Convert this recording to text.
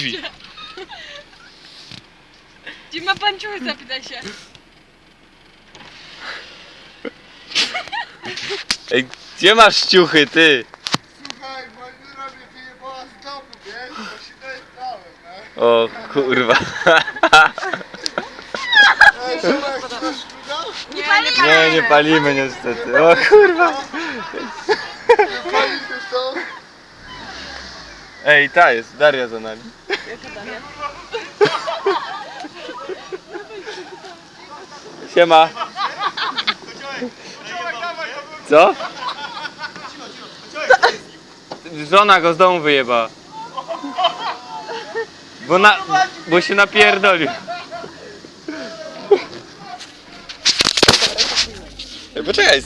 Ачви. Дима Панчуев запиташе. Ей, где маш чухай ты? Słuchaj, Malina mnie wyjebała z domu, wiesz? Bo się dojechałem, no. O kurwa. Ej, Szymon, chcesz szluga? Nie, nie palimy. Nie, nie palimy niestety. O kurwa. Nie palisz już to? Ej, ta jest, Daria za nami. Siema. Co? Żona go z domu wyjeba. Bo, na, bo się napierdolił. poczekaj,